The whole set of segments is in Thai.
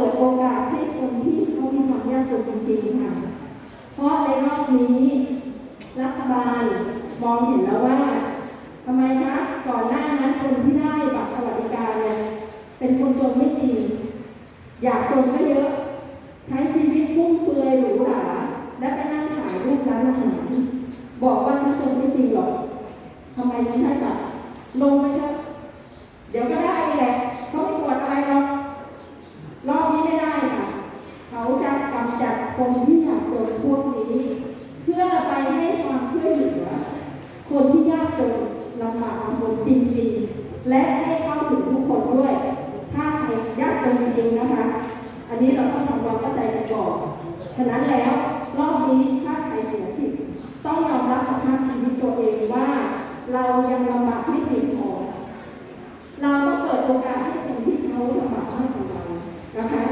ปิดโอกาสให้คนที่เขามีความยากจนจริงๆค่ะ เพราะในรอบนี้ รัฐบาลมองเห็นแล้วว่าทำไมคะก่อนหน้านั้นคนที่ได้บัตรสวัสดิการเนี่ยเป็นคนจนไม่จริงอยากจนก็เยอะ ใช้ชีวิตฟุ่มเฟือยหรูหราและไปนั่งถ่ายรูปร้านอาหารบอกว่าฉันจนไม่จริงหรอกทำไมฉันได้บัตรลงไปเถอะเดี๋ยวก็ได้แหละเขาไม่ตรวจอะไรหรอกรอบนี้ไม่ได้ค่ะ เขาจะกำจัดคนที่อยากจนพวกนี้ เพื่อไปให้ความช่วยเหลือ คนที่ยากจนลำบากลำบนจริงๆ และให้เข้าถึงทุกคนด้วย ถ้าใครยากจนจริงๆนะคะ อันนี้เราต้องทำความเข้าใจกันก่อนฉะนั้นแล้วรอบนี้ถ้าใครเสียสิทธิ์ต้องยอมรับสภาพชีวิตตัวเองว่า เรายังลำบากไม่เพียงพอเราต้องเปิดโอกาสให้คนที่เขาลำบากมากกว่าเรานะคะ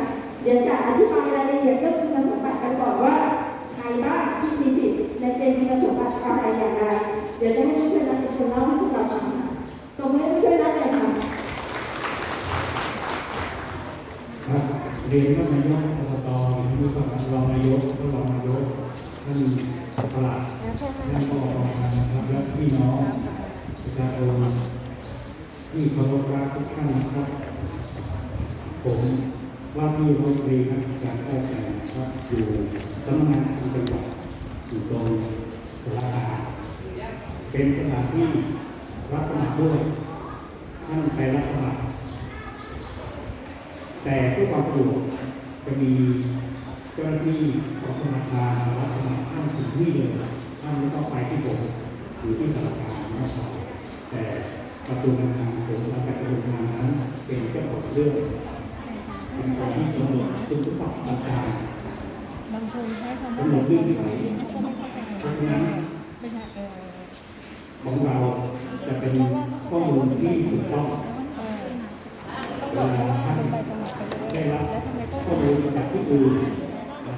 เดี๋ยวจะอธิบายรายละเอียดเรื่องคุณสมบัติกันก่อนว่า ใครบ้างที่มีสิทธิ์ในเกณฑ์คุณสมบัติอะไรอย่างไรเดี๋ยวจะให้ช่วยนักเป็นคนเล่าให้พวกเราฟังตรงนี้ช่วยนักเลยค่ะครับเรียนว่านายกอบตหรือว่ารองนายกก็รองนายกท่านปลัดท่านก็รองนะครับและพี่น้องประชาชนที่เคารพรักทุกท่านนะครับผม ว่าที่รัฐมนตรีการการแพทย์นะครับอยู่สำนักงานที่จังหวัดอยู่ตรงสระอาเป็นสถานที่รับสมัครด้วยท่านไปรับสมัครแต่เพื่อความสะดวกจะมีเจ้าหน้าที่ของธนาคารรับสมัครท่านถึงที่เลยท่านไม่ต้องไปที่ผมหรือที่ธนาคารนะครับแต่กระทรวงการคลังผมและกระทรวงการนั้นเป็นเจ้าของเรื่อง บางคนใช้คำว่าหนดเรื่องคนก็ไม่เข้าใจเพราะฉะนั้นเป็นเออของเราจะเป็นข้อมูลที่ถูกต้องเออต้องบอกว่าลงได้รับข้อมูลจากที่อื่น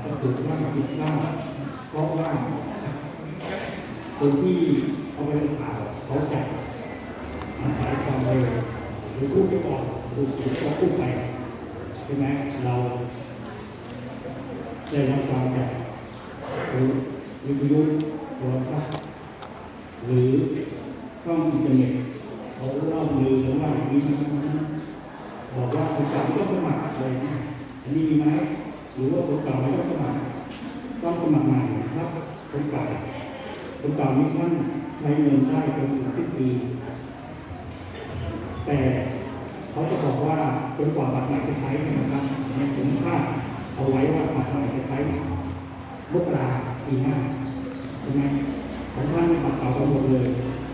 จะถูกบ้าผิดบ้างเพราะว่าคนที่เอาไปข่าวเขาจะอาศัยความเร็วหรือพูดไปก่อนถูกถูกก็พูดไป ช่ไหมเราได้รับฟังจากวิทยุโทรทัศน์หรือช่องอินเทอร์เน็ตเขาเล่าลือกันว่าอย่างนี้นะบอกว่าคนเก่าไม่ต้องสมัครเลยนะอันนี้มีไหมหรือว่าคนเก่าไม่ต้องสมัครต้องสมัครใหม่นะครับคนเก่าคนเก่านี้ท่านใช้เงินได้จนถึงสิ้นปีแต่เขาจะบอกว่า จนกว่าบัตรใหม่จะใช้นะครับเนี่ยผมคาดเอาไว้ว่าบัตรใหม่จะใช้มกราปีหน้าใช่ไหมของท่านนี่บัตรเก่ากันหมดเลย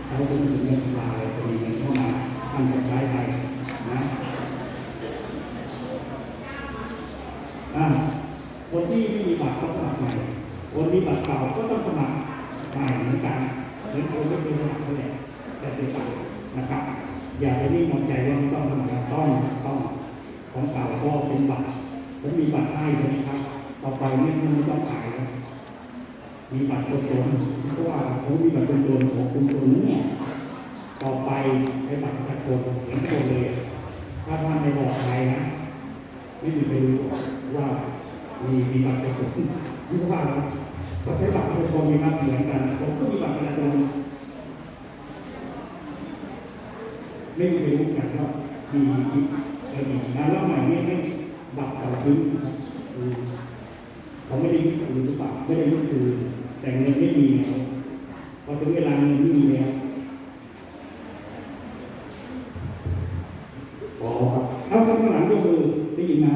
เขาจะถึงเงินตุลาเลยจะมีเงินเข้ามาท่านจะใช้ไปนะอ่าคนที่ไม่มีบัตรก็สมัครใหม่คนมีบัตรเก่าก็ต้องสมัครใหม่เหมือนกันเหมือนคนไม่เคยสมัครนั่นแหละแต่เป็นต่างนะครับ อย่าไปนิ่งนอนใจว่าไม่ต้องสมัครต้องต้องของเก่าก็เป็นบัตรผมมีบัตรให้ใช่ไหมครับต่อไปไม่ไม่ต้องขายแล้วมีบัตรคนจนเพราะว่าผมมีบัตรคนจนของคุณคนนี้ต่อไปใช้บัตรประชาชนเหมือนคนเลยถ้าท่านไม่บอกใครนะไม่มีใครรู้ว่ามีมีบัตรประชาชนนี่ว่าเราก็ใช้บัตรประชาชนมีมาเหมือนกันผมก็มีบัตรประชาชน ไม่มีใครรู้กันว่ามีมีเออมีงานรอบใหม่เนี่ยไม่บัตรเก่าทิ้งนะครับคือเขาไม่ได้ยึดคืนหรือเปล่าไม่ได้ยึดคืนแต่เงินไม่มีแล้วพอถึงเวลาเงินไม่มีแล้วอ๋อครับเอาข้างหลังยกมือได้ยินไหม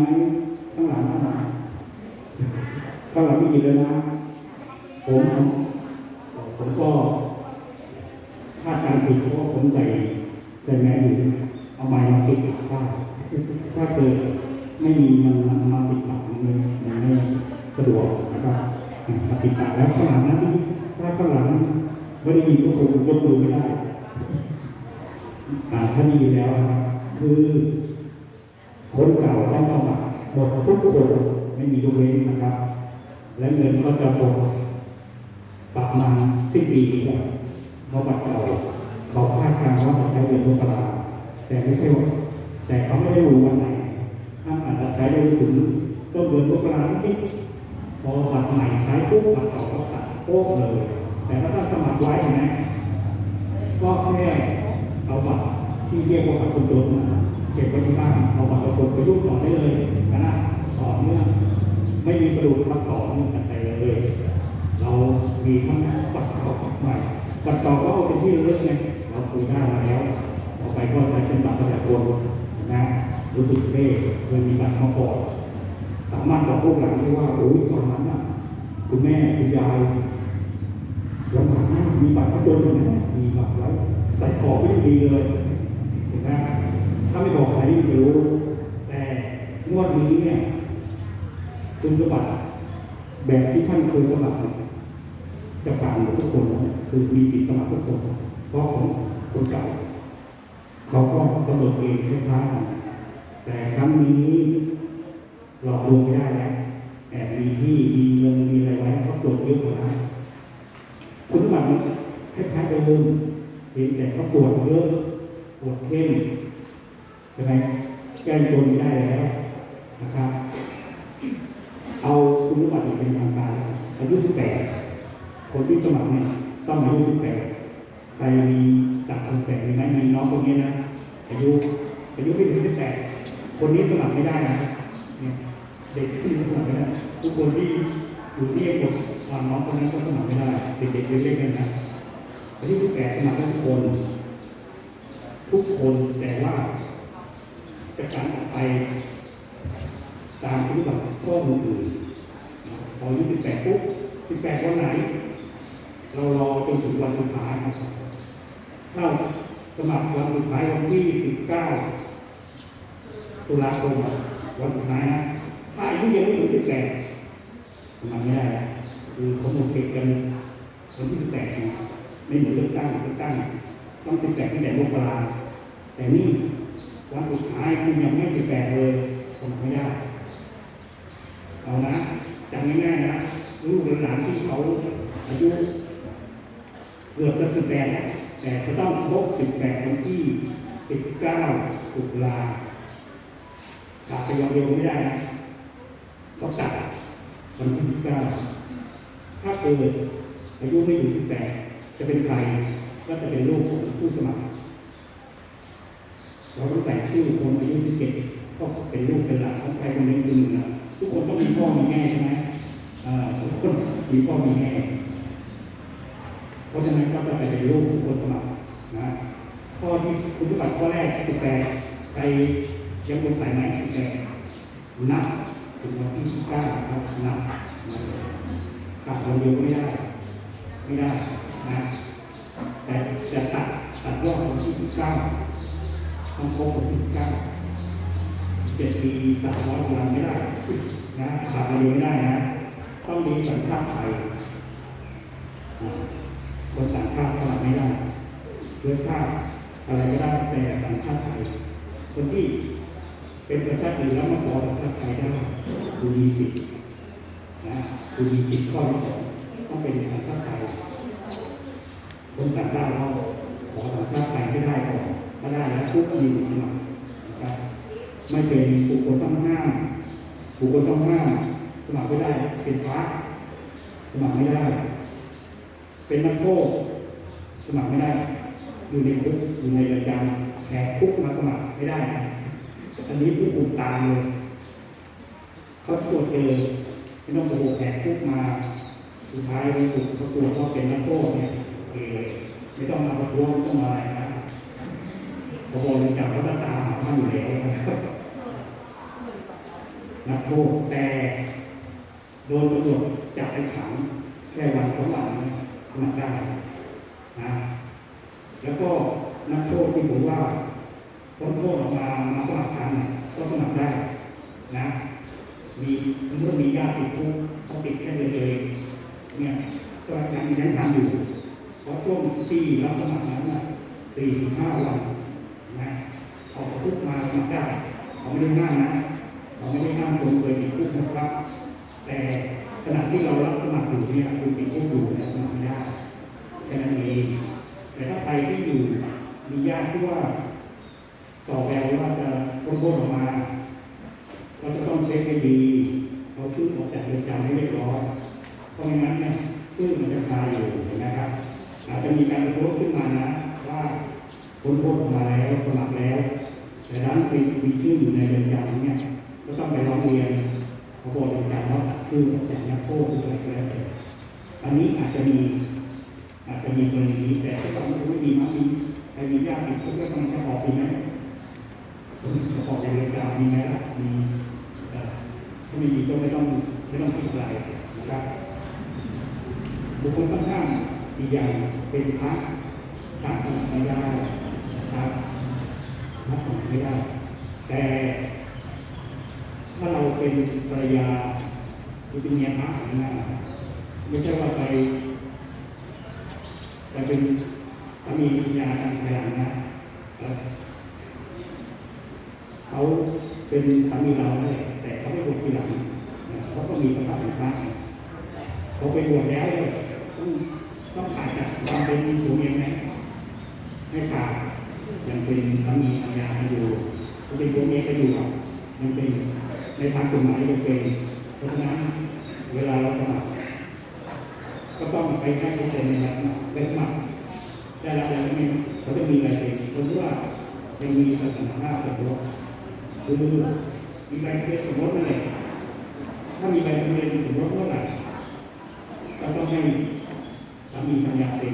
ข้างหลังข้างหลังข้างหลังไม่ยินเลยนะผมผมก็คาดการณ์ผิดเพราะว่าผมใส่ ใส่แมสอยู่เอาไม้มาปิดปากได้ถ้าเกิดไม่มีมันมาปิดปากมันไม่มันไม่สะดวกนะครับมาปิดปากแล้วข้างหลังนั้ถ้าข้างหลังไม่ได้ยินก็คงยกมือไม่ได้อ่าถ้ามีแล้วครับคือคนเก่าต้องสมัครหมดทุกคนไม่มียกเว้นนะครับ และเงินก็จะหมดประมาณสิ้นปีนี้เพราะบัตรเก่า เขาคาดการณ์ว่าจะใช้เดือนมกราแต่ไม่ใช่ว่าแต่เขาไม่ได้รู้วันไหนท่านอาจจะใช้ได้ถึงต้นเดือนมกราที่พอบัตรใหม่ใช้ปุ๊บบัตรเก่าก็ตัดโป๊กเลย แต่ถ้าสมัครไว้นะก็แค่เอาบัตรที่เรียกว่าบัตรคนจนเก็บไว้ที่บ้านเอาบัตรคนไปยุ่งต่อได้เลยนะต่อเนื่องไม่มีกระดูกทับต่อเนื่องกันไปเลย เรามีทั้งปัดเก่าปัดใหม่ปัดเก่าก็เอาเป็นที่ระลึกไงาคุยได้มาแล้วต่อไปก็จะเป็นบัตรประชาชนนะรู้สึกเท่เคยมีบัตรมาก่อนสามารถบอกพวกหลังได้ว่าโอ้ยตอนนั้นน่ะคุณแม่คุณยายลำบากมากมีบัตรประชาชนไหมมีบัตรแล้วใส่กอบไม่ดีเลยเห็นไหมถ้าไม่บอกใครไม่รู้ แต่งวดนี้เนี่ยคุณสมบัติแบบที่ท่านเคยสมัครจะผ่านหมดทุกคนนะคือมีสิทธิ์สมัครทุกคนเพราะขอ งคนเก่าเขาก็กำหนดเองคล้ายๆกันแต่ครั้งนี้หลอกลงไม่ได้แล้วแอบมีที่มีเงินมีอะไรไว้เขาตรวจเยอะกว่านั้นคุณสมบัติคล้ายๆเดิมเพียงแต่เขาตรวจเยอะตรวจเข้มใช่ไหมแก้จนไม่ได้แล้วนะครับ เอาคุณสมบัติเป็นทางการอายุ18คนที่สมัครเนี่ยต้องอายุ18ใครมี จาก18มีไหมมีน้องคนนี้นะอายุอายุไม่ถึง18คนนี้สมัครไม่ได้นะเนี่ยเด็กที่สมัครไม่ได้ทุกคนที่อยู่ที่กดตามน้องคนนั้นก็สมัครไม่ได้เด็กๆเล็กๆกันนะอายุ18สมัครได้ทุกคน ทุกคนแต่ว่าจะการออกไปตามที่แบบข้อมูลอื่นพออายุ18ปุ๊บ18วันไหน เรารอจนถึงวันสุดท้ายครับ ถ้าสมัครวันสุดท้ายวันที่19ตุลาคมวันสุดท้ายนะถ้าอายุยังไม่ถึง18สมัครไม่ได้นะคือเขาหมดเก็บกันวันที่18นะไม่เหมือนเลือกตั้งเลือกตั้งต้อง18ตั้งแต่มกราแต่นี่วันสุดท้ายคุณยังไม่18เลยสมัครไม่ได้เอานะจำง่ายๆนะลูกหลานที่เขาอายุเกือบจะสิบแปดแล้ว แต่จะต้องครบสิบแปดวันที่สิบเก้าตุลาตัดไปยาวๆไม่ได้นะต้องตัดวันที่สิบเก้าถ้าเกิดอายุไม่ถึงสิบแปดจะเป็นใครก็จะเป็นลูกของผู้สมัครเราต้องแต่งชื่อคนอายุที่เจ็ดก็เป็นลูกเป็นหลานของใครคนหนึ่งคนหนึ่งนะทุกคนต้องมีพ่อมีแม่ใช่ไหมทุกคนมีพ่อมีแม่ เพราะฉะนั้นก็จะไปเป็นรูปคนสมัครนะข้อที่คุณสมบัติข้อแรกสิบแปดไปยังบนสายไหมสิบแปดนับถึงวันที่สิบเก้าครับนับนะตัดวันเดียวไม่ได้ไม่ได้นะแต่จะตัดตัดยอดวันที่สิบเก้าต้องครบวันที่สิบเก้าเจ็ดปีตัดร้อยวันไม่ได้นะตัดวันเดียวไม่ได้นะต้องมีสัญชาติไทย คนต่างชาติสมัครไม่ได้เชื้อชาติอะไรก็ได้แต่สัญชาติไทยคนที่เป็นประชาชนอื่นแล้วมาขอสัญชาติไทยได้ดูมีสิทธินะดูมีสิทธิ์ข้อที่สองต้องเป็นสัญชาติไทยคนต่างด้าวเราขอสัญชาติไทยให้ได้ก่อนถ้าได้แล้วทุกมีสมัครนะครับไม่เป็นบุคคลต้องห้ามบุคคลต้องห้ามสมัครไม่ได้เป็นพระสมัครไม่ได้ เป็นนักโทษสมัครไม่ได้ อยู่ในคุกอยู่ในเรือนจำแหกคุกมาสมัครไม่ได้ อันนี้ผู้คุมตามเลยเขาตรวจเจอไม่ต้องโอ้โหแหกคุกมา สุดท้ายถูกเขาตรวจว่าเป็นนักโทษเนี่ยเคเลไม่ต้องมาประท้วงไม่ต้องมาอะไรนะพอบอกเลยจับเขาจะตามหาท่นอยู่แล้วนะครับนักโทษแต่โดนตำรวจจับไปขังแค่วันสองวันนะ มัครได้นะแล้วก็นักโทษที่ผมว่าพ้นโทษออกมามาสมัครทันเนี่ยก็สมัครได้นะมีเมื่อมีญาติติดคุกเขาติดแค่เดือนเดียวเองเนี่ยก็ยังยังทำอยู่เพราะช่วงที่รับสมัครนั้นน่ะสี่ถึงห้าวันนะออกจากคุกมาสมัครได้เขาไม่ได้ห้ามนะเขาไม่ได้ห้ามคนเคยติดคุกนะครับ แต่ ขณะที่เรารับสมัครอยู่เนี่ยคุณติดคุกอยู่เนี่สมัครไม่ได้แค่นั้นเองแต่ถ้าใครที่อยู่มีญาติที่ว่าต่อแววว่าจะพ้นโทษออกมาเราจะต้องเช็คให้ดีเอาชื่อออกจากเรือนจำให้เรียบร้อยเพราะงั้นเนี่ยชื่อมันจะคาอยู่นะครับอาจจะมีการโพสต์ขึ้นมานะว่าพ้นโทษออกมาแล้วสมัครแล้ว แต่นั้นมีมีชื่ออยู่ในเรือนจำเนี่ยก็ต้องไปร้องเรียนเขาบอกเรือนจำว่า ตัดชื่อออกจากนักโทษหรืออะไรก็แล้วแต่อันนี้อาจจะมี อาจจะมีกรณีนี้แต่ถ้าต้องไม่มีมั้งมีใครมีญาติติดคุกแล้วมันจะออกดีไหมผมจะออกจากเรือนมีไหมล่ะมีถ้ามีก็ไม่ต้องไม่ต้องคิดอะไรนะครับบุคคลข้างๆอีกอย่างเป็นพระต่างสมัครไม่ได้นะครับพระสมัครไม่ได้ แต่ถ้าเราเป็นภรรยา หรือเป็นเมียพระอย่านั้นะไม่ใช่ว่าไปแต่เป็นถ้ามีปัญญาทางภายหลังนะเขาเป็นสามีเราเลยแต่เขาไม่บวชทีหลังเขาก็มีประกาศเป็นพระเขาไปบวชแล้วเนี่ยต้องต้องขาดจากความเป็นผัวเมียไหมไม่ขาดยังเป็นสามีภรรยาอยู่เขาเป็นผัวเมียกันอยู่อะยังเป็นในทางกฎหมายยังเป็นเพราะฉะนั้น เวลาเราสมัครก็ต้องไปให้เขาเซ็นในแบบไปสมัครได้รับแล้วไม่เขาจะมีอะไรเป็นสมมติว่ายังมีสถานะสมรสหรือมีใบเบียนสมรสนั่นแหละถ้ามีใบทะเบียนสมรสเมื่อไหร่ก็ต้องให้สามีภรรยาเป็น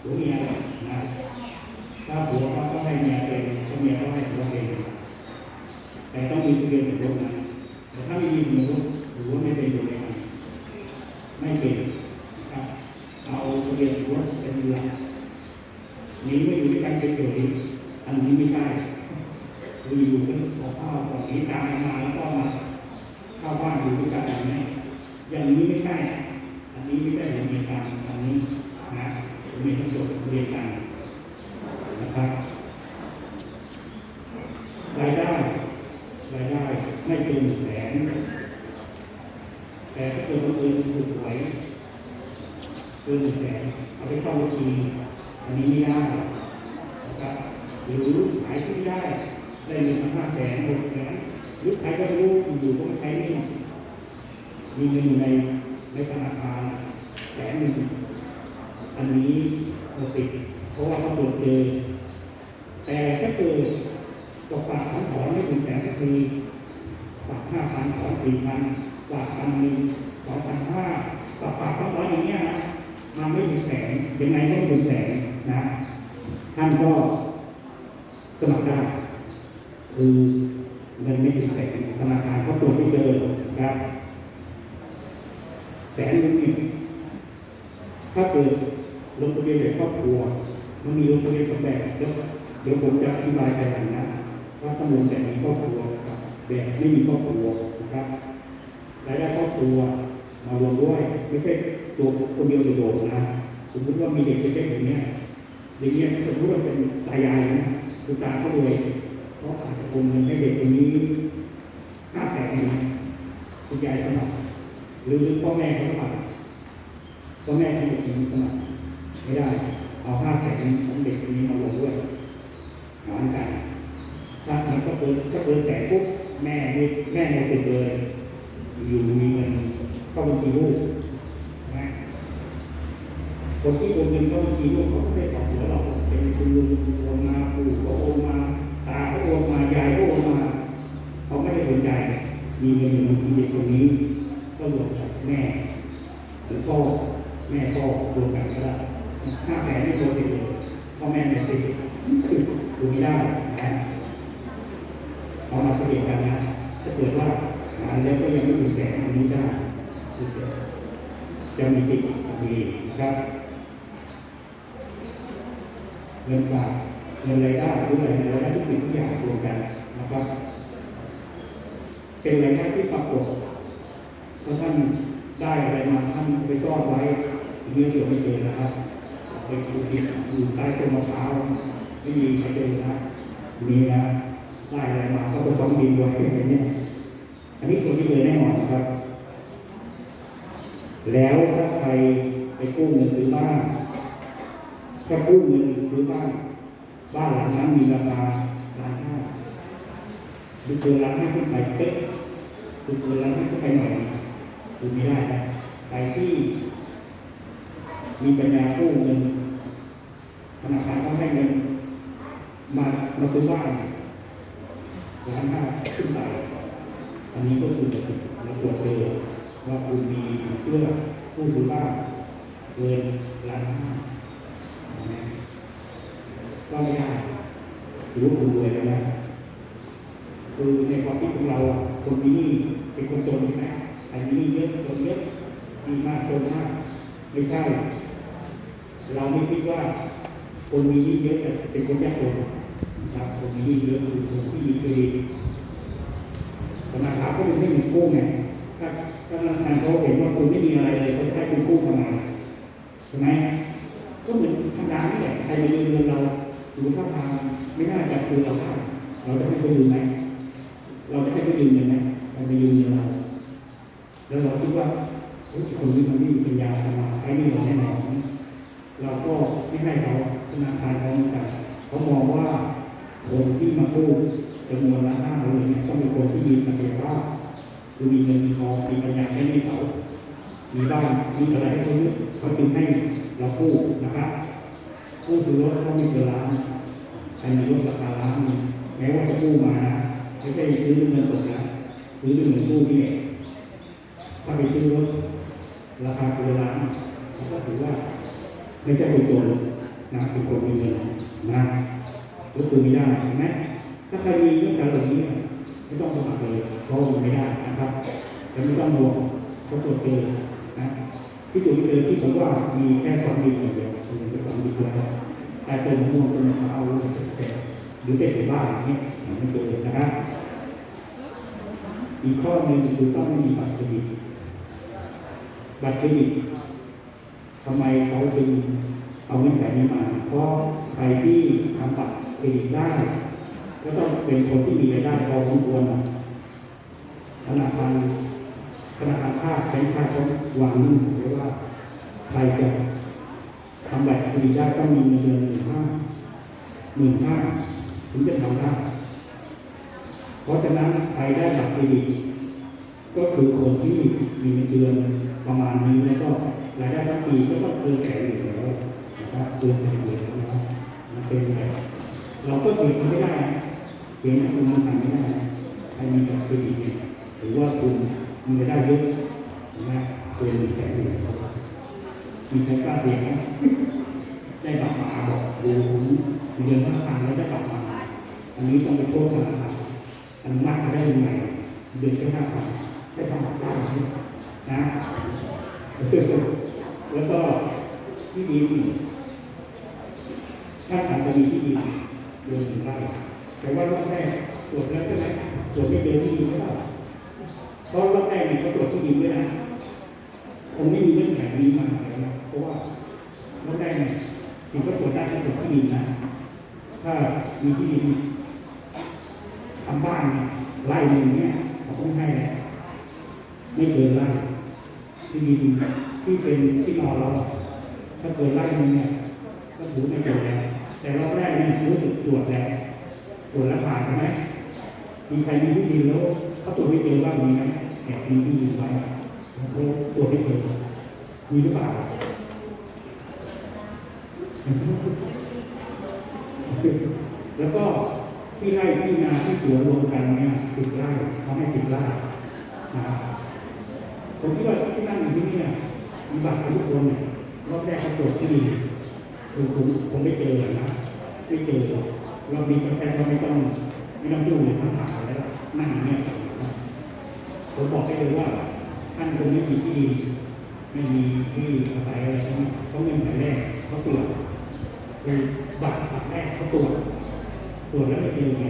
หรือเมียนะถ้าผัวเขาก็ให้เมียเป็นถ้าเมียก็ให้ผัวเป็นแต่ต้องมีทะเบียนสมรสนะแต่ถ้าไม่มีสมรสหรือว่าไม่เป็นอยู่ในกัน ไม่เป็นครับเอาทะเบียนรถเป็นหลักนี้ไม่อยู่ด้วยกันเป็นเฉยอันนี้ไม่ได้เราอยู่กันขอข้าวก่อนหนีตามมาแล้วก็มาเข้าบ้านอยู่ด้วยกันอย่างนี้อย่างนี้ไม่ใช่อันนี้ไม่ได้อยู่ในการอันนี้นะมีทั้งหมดเรียนกันนะครับรายได้รายได้ไม่เกินหนึ่งแสนแต่ถ้าเกิดคนอื่นถูกหวย เกินหนึ่งแสนเอาไปเข้าบัญชีอันนี้ไม่ได้นะครับหรือขายที่ได้ได้เงินมาห้าแสนหกแสนหรือใครก็รู้อยู่ก็ไม่ใช้หนี่มีเงินอยู่ในในธนาคารแสนหนึ่งอันนี้เราติดเพราะว่าเขาตรวจเจอแต่ถ้าเกิดตกฝากถอนถอนไม่ถึงแสนก็คือฝากห้าพันถอนสี่พันฝากพันหนึ่งสองพันห้าฝากฝากถอนถอนอย่างเงี้ยนะ มันไม่ถึงแสนยังไงก็ไม่ถึงแสนนะ ท่านก็สมัครได้คือเงินไม่ถึงแสนธนาคารเขาตรวจไม่เจอครับแสนหนึงนี่ถ้าเกิดลงทะเบียนแบบครอบครัวมันมีลงทะเบียนสองแบบเดี๋ยวเดี๋ยวผมจะอธิบายไปหลังนะว่าต้องลงแบบมีครอบครัวแบบไม่มีครอบครัวนะครับรายได้ครอบครัวมารวมด้วยไม่ใช่ ตัวคนเดียวโดดนะสมมติว่ามีเด็กเล็กๆอย่างเนี้ยอย่างเงี้ยสมมติว่าเป็นตายายนะคุณตาเขารวยเขาอาจจะโอนเงินให้เด็กคนนี้ห้าแสนนะคุณยายสมัครหรือพ่อแม่เขาสมัครพ่อแม่เขาเด็กคนนี้สมัครไม่ได้ เอาห้าแสนของเด็กคนนี้มาลงด้วยหารกันถ้ามันก็เกินก็เกินแสนปุ๊บแม่ไม่แม่ไม่ติดเลย อยู่มีเงินเข้าบัญชีลูก คนที่โอนเงินเข้าบัญชีลูกเขาก็ไม่ได้ตอบหัวเราเป็นคุณลุงโอนมาปู่ก็โอนมาตาก็โอนมายายก็โอนมาเขาไม่ได้สนใจมีเงินบัญชีเด็กคนนี้ ก็รวมกับแม่หรือพ่อแม่พ่อรวมกันก็ได้ห้าแสนไม่รวมติดเลยพ่อแม่ไม่ติดดูไม่ได้นะเอามาเปรียบกันนะถ้าเกิดว่าหาแล้วก็ยังไม่ถึงแสนอันนี้ได้จะมีติดมีนะครับ เงินฝากเงินรายได้หรืออะไรายได้ทุกสิ่งทุกอย่างรวมกันนะครับ เป็นรายได้ที่ปรากฏถ้าท่านได้อะไรมาท่านไปซ่อนไว้เนื้อเดียวไม่เจอนะครับไปดูผิดอยู่ใต้ต้นมะพร้าวไม่มีใครเจอนะมีนะได้อะไรมาก็ไปซ่อนดินไว้อย่างเนี้ยอันนี้คนที่เจอแน่นอนนะครับ แล้วถ้าใครไปกู้เงินซื้อบ้าน ถ้ากู้เงินซื้อบ้านบ้านหลังนั้นมีราคาล้านห้าหรือเกินล้านห้าขึ้นไปเป๊ะหรือเกินล้านห้าขึ้นไปหน่อยดูไม่ได้นะใครที่มีปัญญากู้เงินธนาคารก็ให้เงินมามาซื้อบ้านล้านห้าขึ้นไปอันนี้ก็คือเราตรวจเจอว่าคุณมีเพื่อกู้ซื้อบ้านเกินล้านห้า ก็ไม่ได้ถือว่าคุณรวยแล้ว คือในความคิดของเราคนมีหนี้เป็นคนจนใช่ไหมอันนี้เยอะจนเยอะมีมากจนมากไม่ใช่ เราไม่คิดว่าคนมีหนี้เยอะจะเป็นคนยากจนนะครับคนมีหนี้เยอะคือคนที่มีเครดิตธนาคารก็ไม่ให้เงินกู้ไงถ้าถ้าธนาคารเขาเห็นว่าคุณไม่มีอะไรเลยเขาจะให้คุณกู้ทำไมใช่ไหมก็เหมือน รรมารยืมเงินเราหรือท่าทางไม่น่าจะคือเราได้เราจะให้เขายืมไหมเราจะให้เขายืมเงินไหมใครมายืมเงินเราแล้วเราคิดว่าเฮ้ยคนนี้มันไม่มีปัญญาทำมาใช้ไม่หมดแน่นอนเราก็ไม่ให้เขาธนาคารเขาเหมือนกันเขามองว่าคนที่มากู้จำนวนละห้าหมื่นเนี่ยต้องเป็นคนที่มีศักยภาคือมีเงินมีทองมีปัญญาให้ไม่เขามีบ้านมีอะไรให้เขาเนี่ยเขาจึงให้เรากู้นะครับ กู้ซื้อรถเขาม่เกินล้านใครมีรถราคาล้านนึ่แม้ว่าจะกู้มานะไม่ใช่ซื้อด้วยเงินสดนะซื้อด้วยเงินกู้นี่ถ้าไปซื้อรถราคาเกินล้านก็ถือว่าไม่ใช่คนจนนะเป็นคนมีเงินนะก็คือไม่ได้เห็นไหมถ้าใครมีเรื่องการเหล่านี้เนี่ไม่ต้องสมัครเลยเพราะมันไม่ได้นะครับแต่ไม่ต้องห่วงเขาตรวจเจอนะที่จุดที่เจอที่ผมว่ามีแค่ความดีอย่างเดียว คือเป็นความดีแล้วแต่เป็นม่วงเป็นมะพร้าวหรือเป็นหรือเป็นบ้าอย่างเงี้ยไม่เจอนะครับอีกข้อหนึ่งคือต้องมีบัตรเครดิตบัตรเครดิตทำไมเขาจึงเอาเงื่อนไขนี้มา เพราะใครที่ทำบัตรเครดิตได้ ก็ต้องเป็นคนที่มีรายได้พอสมควรธนาคารธนาคารภาคแบงค์ภาคเขาวางนิ่งไว้ว่าใครจะ ทำแบบฟรีได้ต้องมีเงินเดือนหมื่นห้าหมื่นห้าถึงจะทำได้เพราะฉะนั้นใครได้บัตรเครดิตก็คือคนที่มีเงินเดือนประมาณนี้แล้วก็รายได้ทั้งปีก็ต้องเกินแสนอยู่แล้วนะครับเกินแสนอยู่แล้วนะครับมันเป็นแบบเราก็เปลี่ยนไม่ได้เปลี่ยนคุณมันทำไม่ได้ใครมีบัตรเครดิตเนี่ยหรือว่าคุณมีรายได้เยอะนะเกินแสนอยู่แล้ว มีใครกล้าเรียนไหมได้กลับมาบอกเดูผมเรียนทั้งทางแล้วได้กลับมาอันนี้ต้องไปโทษธนาคารอนุมัติมากได้ยังไงเดือนแค่ห้าพันได้บัตรได้ไหมนะแล้วก็ที่ดินถ้าทำจะมีที่ดินเดินถึงไร่แต่ว่ารอบแรกตรวจแล้วใช่ไหมตรวจไม่เจอที่ดินไม่ได้เพราะรอบแรกเนี่ยเขาตรวจที่ดินด้วยนะผมไม่มีเรื่องแผนนี้มาเลยนะ เพราะว่ารอบแรกเนี่ยถึงก็ตรวจได้แค่ตรวจที่ดินนะถ้ามีที่ดินทำบ้านไร่หนึ่งเนี่ยเขาต้องให้แล้วไม่เกินไร่ที่ดินที่เป็นที่นอนเราถ้าเกิดไล่มันเนี่ยก็ถือไม่เกิดแล้วแต่รอบแรกเนี่ยรู้สึกตรวจแล้วตรวจแล้วผ่านใช่ไหมมีใครมีที่ดินแล้วเขาตรวจไม่เจอบ้ามีไหมแอบมีที่ดินไว้เขาตรวจไม่เจอมีหรือเปล่า แล้วก็ที่ไร่ที่นาที่สวนรวมกันเนี่ยติดไร่เขาให้ติดไร่นะครับผมคิดว่าที่นั่งอยู่ที่นี่เนี่ยมีบัตรทุกคนเนี่ยรอบแรกเขาตรวจที่ดีคือผมผมไม่เจอนะไม่เจอเรามีกาแฟก็ไม่ต้องไม่ต้องยุ่งเลยทั้งผ่านแล้วนั่งเนี่ยผมบอกให้เลยว่าท่านคงไม่มีที่ดีไม่มีที่อาศัยอะไรทั้งนั้นเขาเงินแต่แรกเขาตรวจ คือบัตรบัตรแรกเขาตรวจตรวจแล้วไม่เจอไง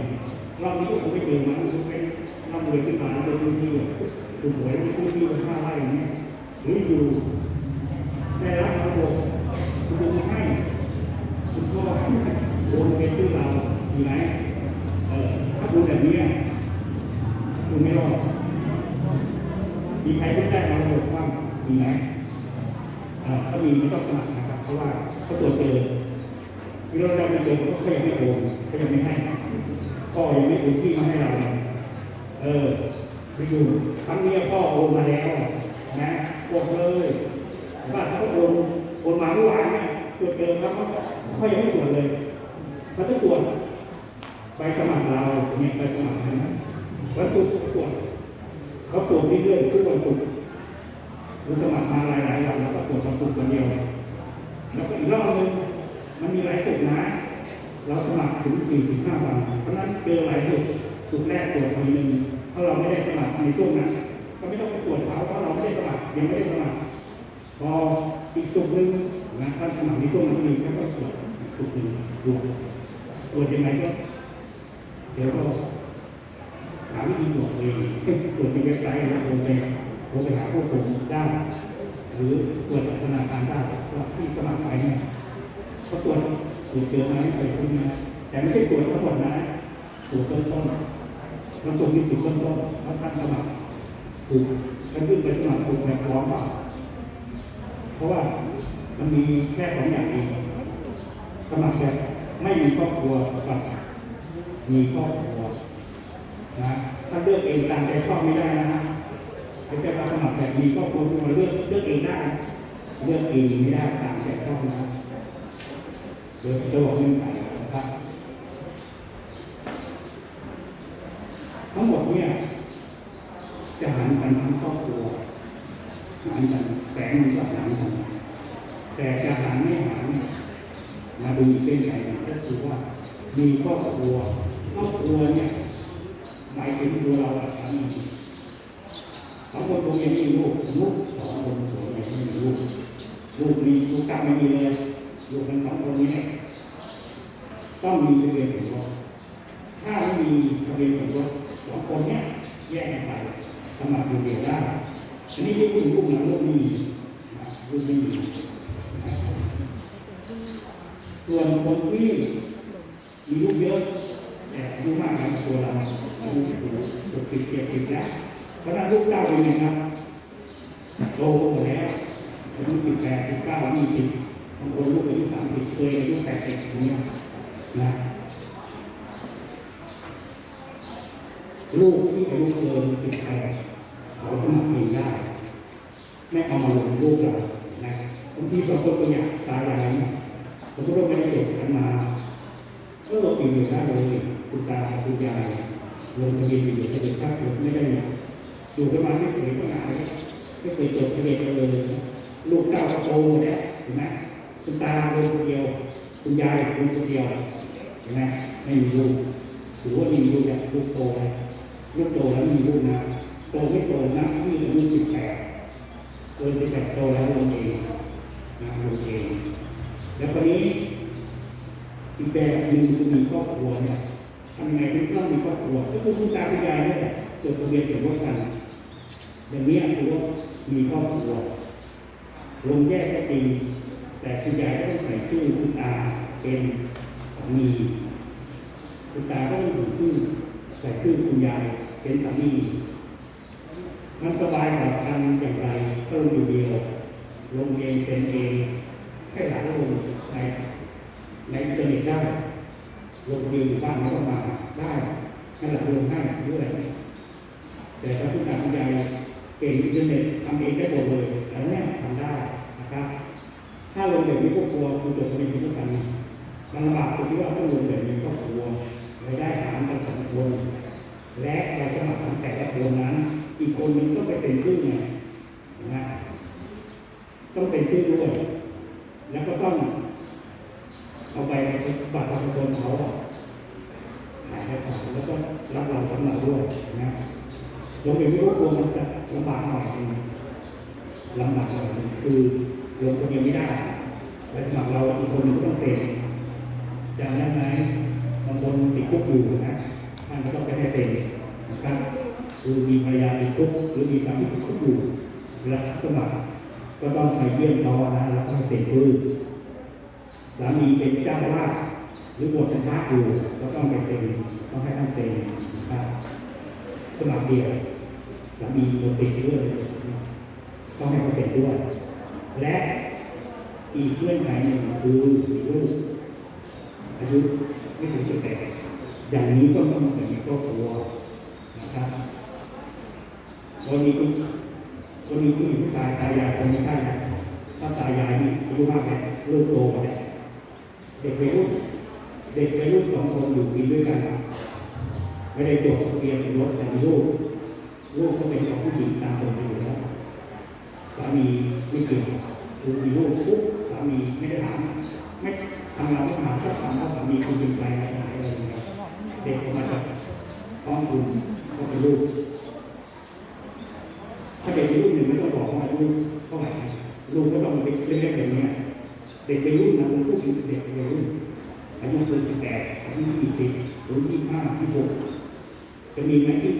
รอบนี้ก็คงไม่เจอมันเป็นร่ำรวยขึ้นมาแล้วเป็นพื้นที่อะคุณหวยที่พื้ที่ห้าไร่เนี่ยหรืออยู่ได้รับระบบคุณลุงให้คุณพ่อให้โอนเป็นชื่อเราอยู่ไหนเออถ้าคุณแบบนี้คุณไม่รอดมีใครที่ได้มาระบบบ้างมีไหมเออถ้ามีไม่ต้องสมัครนะครับเพราะว่าเขาตรวจ เจอที่เราได้มาเจอเขายังไม่โอนเขายังไม่ให้พ่อยังไม่โอนที่มาให้เราเออไปอยู่ครั้งนี้พ่อโอนมาแล้วนะกดเลยว่าเขาโอนโอนมาเมื่อวานเนี่ยตรวจเจอแล้วเขาเขายังไม่ตรวจเลยเขาจะตรวจใบสมัครเราเนี่ยใบสมัครนะวันศุตรวจเขาตรวจเรื่อยๆทุกวันศุกร์คุณสมัครมาหลายๆวันแล้วก็ตรวจวันศุกร์วันเดียวแล้วก็อีกรอบนึง มันมีหลายศุกร์นะ เราสมัครถึงสี่ถึงห้าวัน เพราะนั้นเจอหลายศุกร์ศุกแรกตรวจทีหนึ่งถ้าเราไม่ได้สมัครในช่วงนั้น ก็ไม่ต้องไปตรวจเขาเพราะเราไม่ได้สมัครยังไม่ได้สมัครพออีกจุดหนึ่งนะท่าสมัครในช่วงนั้นมีก็ต้องตรวจอีกจุดหนึ่งตรวจตรวจยังไงก็เดี๋ยวก็หาวิธีตรวจเองตรวจในเว็บไซต์แล้วโทรไปโทรไปหาผู้ผมได้หรือตรวจจากธนาคารได้ที่สมัครไปเนี่ย เขาตรวจตรวจเจอไหมไปพวกนี้นะแต่ไม่ใช่ตรวจทั้งหมดนะตรวจต้นต้นเราส่งที่จุดต้นต้นแล้วท่านสมัครถูกท่านขึ้นไปสมัครถูกแบบพร้อมเปล่าเพราะว่ามันมีแค่สองอย่างเองสมัครแบบไม่มีครอบครัวกับมีครอบครัวนะถ้าเลือกเองตามใจชอบไม่ได้นะไม่ใช่ว่าสมัครแบบมีครอบครัวมาเลือกเลือกเองได้เลือกเองไม่ได้ตามใจชอบนะ เดี๋ยวจะบอกเงื่อนไขนะครับ ทั้งหมดเนี่ยจะหันกันทั้งครอบครัวหันกันแสงมันก็หันกันแต่จะหันไม่หันมาดูอีกเป็นไงก็คือว่ามีครอบครัวครอบครัวเนี่ยหมายถึงตัวเราอะสามีสองคนตรงนี้มีลูกลูกสองคนตัวนี้ไม่มีลูกลูกมีลูกกลับไม่มีเลย ลูกทั้งสองคนนี้ต้องมีทะเบียนสมรสถ้าไม่มีทะเบียนสมรสสองคนนี้แยกกันไปสมัครอยู่เดียวได้อันนี้ที่คุณลูกหลังลูกไม่มีนะลูกไม่มีส่วนคนที่มีลูกเยอะแต่อายุมากกว่าตัวเราอายุถึงหกสิบเจ็ดสิบแล้วเพราะนั้นลูกเก้าเป็นไงครับโตหมดแล้วอายุสิบแปดสิบเก้ายี่สิบ บางคนลูกอายุสามสิบเคยอายุแปดสิบอย่างเงี้ยนะลูกที่อายุเกินสิบแปดเขาสมัครเองได้ไม่เอามาลงลูกเรานะบางทีบางคนก็อยากตายอะไรเนี่ยบางคนก็ไม่ได้จบกันมาก็ลงปีอยู่ได้เลยคุณตาคุณยายลงทะเบียนอยู่ทะเบียนภาคไม่ได้เนี่ยอยู่ประมาณไม่เคยก็นานไม่เคยจดทะเบียนกันเลยลูกเก้าก็โตหมดแล้วห็นไหม คุณตาลงคนเดียวคุณยายลงคนเดียวเห็นไหมไม่มีลูกถือว่ามีลูกแบบลูกโตเลยลูกโตแล้วมีลูกนะโตไม่โตนะที่อายุสิบแปดเกินสิบแปดโตแล้วลงเองนะลงเองแล้วคนนี้อีกแบบหนึ่งคือมีครอบครัวเนี่ยทำไงถึงต้องมีครอบครัวก็คือคุณตาคุณยายนี่แหละจดทะเบียนสมรสกันอย่างนี้คือว่ามีครอบครัวลงแยกก็จริง แต่คุณยายก็ต้องใส่ชื่อคุณตาเป็นสามีคุณตาก็ต้องใส่ชื่อใส่ชื่อคุณยายเป็นสามีมันสบายกว่าทำอย่างไรก็ลงอยู่เดียวลงเองเป็นเองให้หลานลงในในอินเทอร์เน็ตได้ลงเองอยู่บ้านแล้วก็มาได้ให้หลานลงให้ด้วยแต่ถ้าคุณตาคุณยายเก่งอินเทอร์เน็ตทำเองได้หมดเลยแล้วเนี่ยทำได้นะครับ ถ้าลงแบบนี้ครอบครัวคุณจดทะเบียนสมรสกันมันลำบากตรงที่ว่าต้องลงแบบนี้ครอบครัวรายได้หารกันสองคนและเราสมัครของแต่ละคนนั้น อีกคนนึงต้องไปเป็นชื่อไงนะต้องเป็นชื่อด้วย แล้วก็ต้องเอาไปบัตรประชาชนเขาอะถ่ายให้ขาแล้วก็รับเราสำหรับด้วยนะลงเองไม่รู้ตัวมันจะลำบากหน่อยนึงลำบากหน่อยนึงคือ ลงคนเดียวไม่ได้ และสมัครเราอีกคนหนึ่งก็ต้องเป็นจำได้ไหมบางคนติดคุกอยู่นะท่านก็ต้องไปให้เป็นนะครับคือมีภรรยาติดคุกหรือมีสามีติดคุกอยู่เวลาสมัครก็ต้องไปเยี่ยมเขานะแล้วก็ให้เป็นคือสามีเป็นเจ้าวาสหรือบวชนพระอยู่ก็ต้องไปเป็นต้องให้ท่านเป็นนะครับสมัครเดียวแล้วมีโปรตีนด้วยต้องให้เขาเป็นด้วย และอีกเงื่อนไขหนึ่งคือลูกอายุไม่ถึงสิบแปดอย่างนี้ต้องต้องเป็นครอบครัวนะครับวันนี้คุณวันนี้คุณผู้ชายตายายคนไม่ใช่นะถ้าตายายนี่อายุมากแล้วลูกโตแล้วเด็กวัยรุ่นเด็กวัยรุ่นสองคนอยู่กินด้วยกันไม่ได้จดทะเบียนรถแต่มีลูกลูกก็เป็นของผู้หญิงตามปกติอยู่แล้วามีไม่เกี่ยวคือมีลูกปุ๊บสามีไม่ได้ถามไม่ทำงานไม่ถามก็ถามว่าสามีคุณเป็นใครอะไรอะไรอย่างเงี้ยเด็กออกมาจากท้องคุณก็เป็นลูกถ้าเด็กเป็นลูกหนึ่งไม่ต้องบอกว่าอายุเท่าไหร่นะลูกก็ต้องเด็กเล็กๆอย่างเงี้ยเด็กเป็นรุ่นะเป็นผู้หญิงเด็กเป็นรุ่นอายุเกินสิบแปดอายุยี่สิบหรือยี่ห้ายี่หกจะมีไหมที่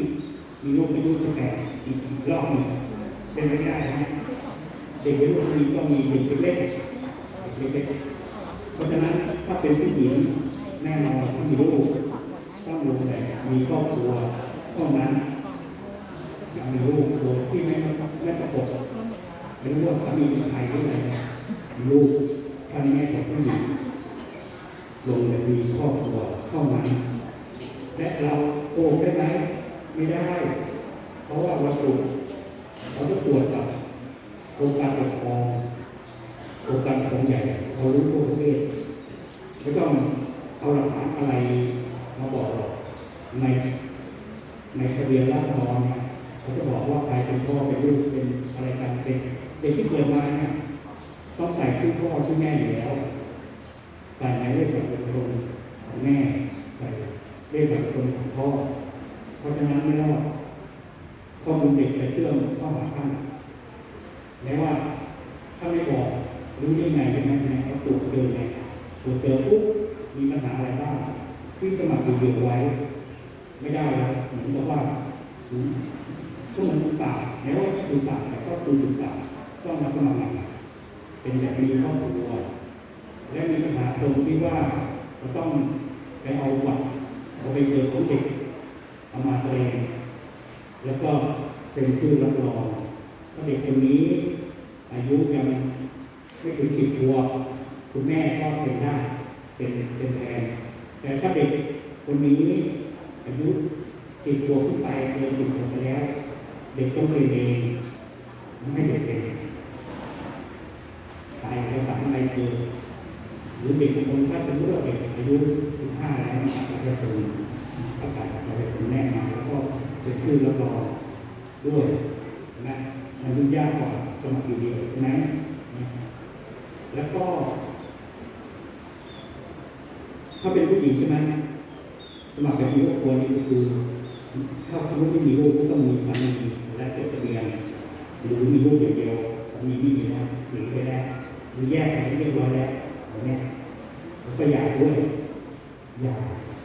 มีลูกอายุตั้งแต่อีกอีกรอบหนึง เป็นไปไม่ได้นะเด็กวัยรุ่นมีก็มีเด็กเล็กเด็กเล็กเพราะฉะนั้นถ้าเป็นผู้หญิงแน่นอนต้องมีลูกต้องลงแต่มีครอบครัวเท่านั้นอย่ากมีลูกโดยที่ไม่ไม่ประกบไม่รู้ว่าสามีเป็นใครหรืออะไรลูกท่านแม่ของผู้หญิงลงแต่มีครอบครัวเท่านั้นและเราโกงได้ไหมไม่ได้ เพราะว่าเราตรวจ เราต้องตรวจกับโครงการปกครองโครงการของใหญ่เขารู้ทั่วประเทศไม่ต้องเอาหลักฐานอะไรมาบอกหรอกในในทะเบียนราษฎรเนี่ยเขาจะบอกว่าใครเป็นพ่อเป็นลูกเป็นอะไรกันเป็นเด็กที่เกิดมาเนี่ยต้องใส่ชื่อพ่อชื่อแม่อยู่แล้วใส่ในเลขบัตรประชาชนของแม่ใส่เรียกแบบคนของพ่อเพราะฉะนั้นไม่รอด ข้อมูลเด็กจะเชื่อมเข้าหาท่านแม้ว่าถ้าไม่บอกรู้ได้ไงใช่ไหมไงเขาตรวจเจอไงตรวจเจอปุ๊บมีปัญหาอะไรบ้างที่สมัครอยู่เดียวไว้ ไม่ได้แล้วเหมือนกับว่าอืมก็เหมือนตุปาแม้ว่าตุปาแต่ก็คือตุปาต้องมาสมัครใหม่เป็นแบบมีครอบครัวและมีปัญหาตรงที่ว่าเราต้องไปเอาบัตรเอาไปเจอของเด็กเอามาแสดง แล้วก็เป็นชื่อรับรองถ้าเด็กคนนี้ อายุยังไม่ถึงสิบขวบคุณแม่ก็เป็นได้เป็นเป็นแทนแต่ถ้าเด็กคนนี้อายุสิบขวบขึ้นไปเกินสิบขวบไปแล้ว เด็กต้องเป็นเองไม่เด็กเป็นตายแล้วสั่งไรเกินหรือเด็กบางคนถ้าเป็นเรื่องเด็กอายุ15แล้วนะครับก็จะเป็นประกาศจะเป็นแน่มาแล้วก็ เป็นชื่อรับรองด้วยนะมันยุ่งยากกว่าสมัครอยู่เดียวใช่ไหมแล้วก็ ถ้าเป็นผู้หญิงใช่ไหมสมัครเป็นมีครอบครัวนี่ก็คือถ้าสมมติไม่มีลูกก็ต้องมีสามีและจดทะเบียนหรือมีลูกอย่างเดียวมีไม่มีนะหรือไปแล้วหรือแยกกันเรียบร้อยแล้วเนี้ยก็หย่าด้วยหย่า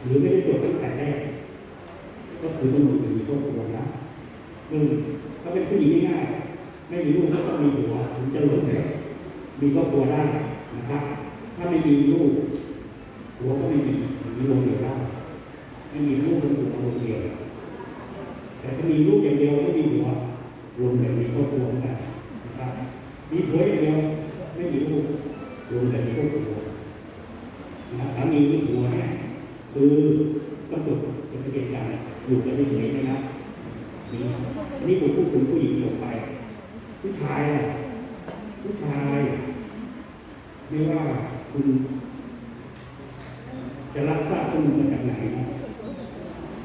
หรือไม่ได้ตรวจตั้งแต่แรก ก็คือต้องมีครอบครัวนะซึ่งถ้าเป็นผู้หญิงง่ายๆไม่มีลูกก็ต้องมีผัวถึงจะหลงเหลวมีครอบครัวได้นะครับ ถ้าไม่มีลูกผัวก็ไม่มีมีลงเหลวได้ไม่มีลูกเป็นตัวคนเดียวแต่ถ้ามีลูกอย่างเดียวไม่มีหัวรวมแบบมีครอบครัวเหมือนะครับมีผัวอย่างเดียวไม่มีลูกรวมแบบมีครอบครัวนะสามีมีผัวเนี่ยคือต้องจด จะเบียนกันอยู่กันเฉยๆนะครับนี่นี่ผมพูดถึงผู้หญิงลงไปผู้ชายอะผู้ชายไม่ว่าคุณ จะรับทราบข้อมูลมาจากไหน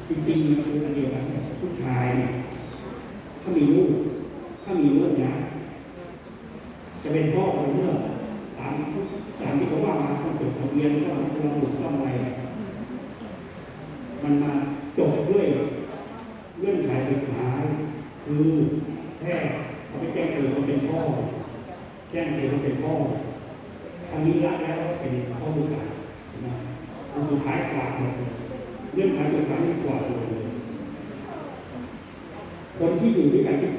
จริงๆมันคืออันเดียวกันผู้ชายเนี่ยถ้ามีลูกถ้ามีลูกนะจะเป็นพ่อเป็นเมื่อตามตามที่เขาว่ามาต้องจดทะเบียนต้องระบุต้องอะไรมันมาจบด้วยเงื่อนไขสุดท้าย คือแค่เขาไปแจ้งเกิดว่าเป็นพ่อ แจ้งเกิดว่าเป็นพ่อทางนี้รับแล้วเป็นข้อลูกหลานนะคนสุดท้ายกว่าเลยเรื่องขายสุดท้ายนี่กวาเลยคนที่อยู่ด้วยกันที่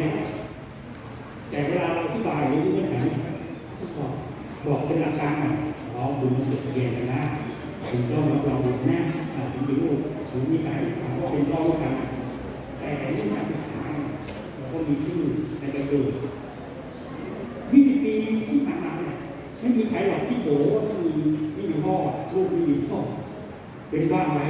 เนี่แล้วแต่เวลาเราอธิบายหรือเรื่องไหนก็บอกบอกเป็นหลักการหน่อยอ๋อคุณจดทะเบียนกันนะคุณต้องรับรองบุตรแม่ถึงมีลูกถึงมีการถามว่าเป็นพ่อลูกกันแต่เรื่องการศึกษาเราก็มีชื่อในกระดูกวิธีปีที่ผ่านมาเนี่ยไม่มีใครหรอกที่โผล่ว่ามีมีพ่อลูกมีพ่อเป็นบ้านไหม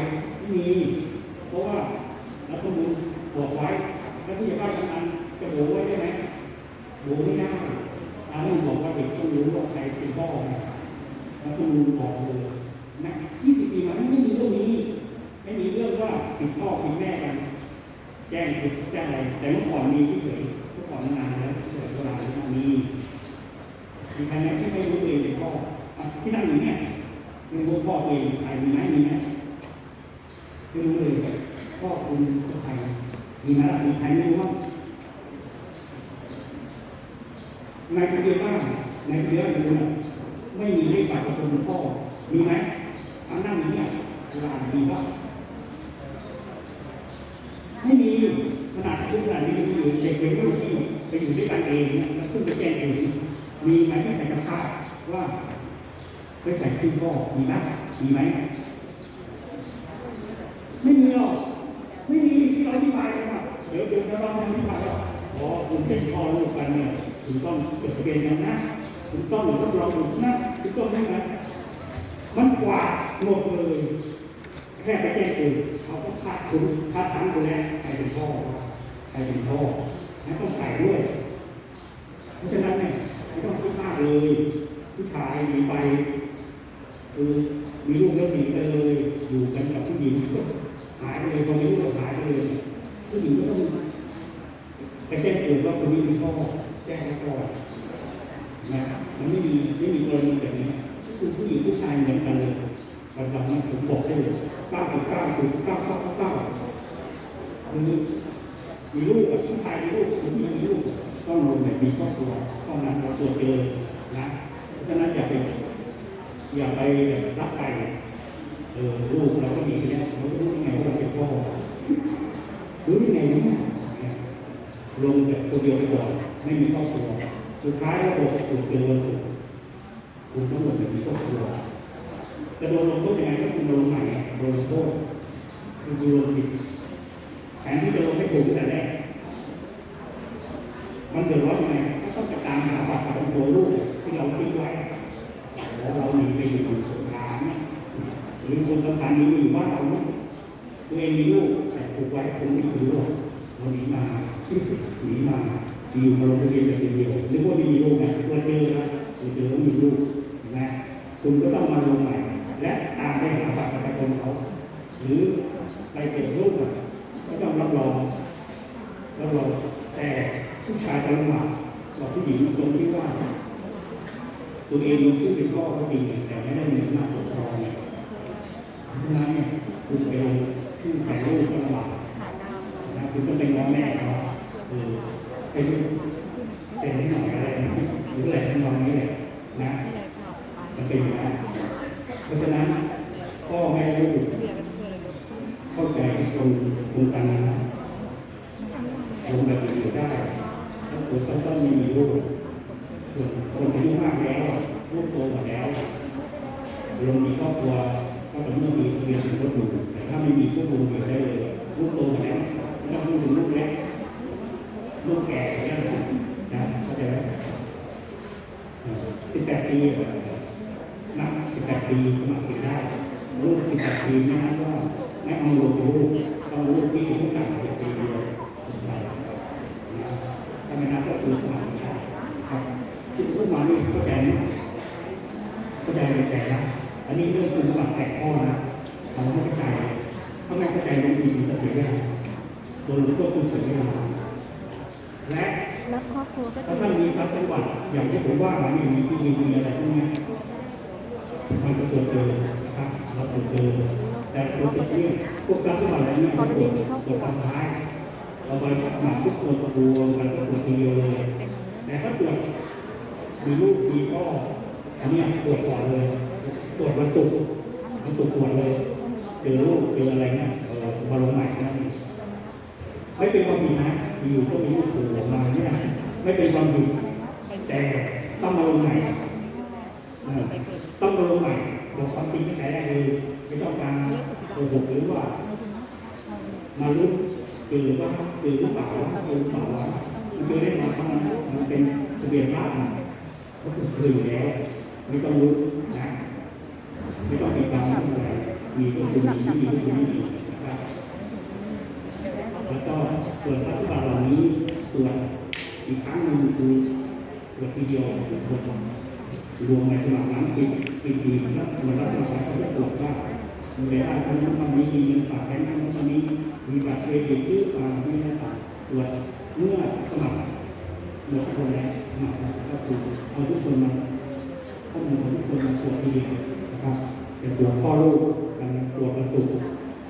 เรียนยากนะก็คือคือยู่แล้วไม่ต้องรู้นะไม่ต้องมีการอะไรมีก็คือมีที่มีก็คือมีนะครับแล้วก็ส่วนรัฐบาลเหล่านี้ตัวอีกครั้งหนึ่งคือตัวทีเดียวตัวครวมในตลาดนั้นปีปีปีแล้วมันรัฐบาลเขาจะตรวจว่ามีรายได้เท่านั้นเท่นี้มีเงินฝากแบงค์นั้นเท่านี้มีบัตรเครดิตหรือเปล่าไม่ได้ต่างตรวจเมื่อสมัครหมดคนแล้วะครับก็คือเอาทุกคนมาข้อมูลทุกคนมาตรวจเดียวนะครับเป็ตัวพ่อลูกกันตัวประตู